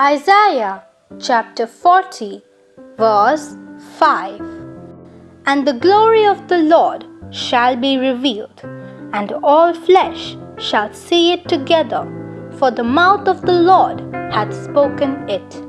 Isaiah chapter 40, verse 5 And the glory of the Lord shall be revealed, and all flesh shall see it together, for the mouth of the Lord hath spoken it.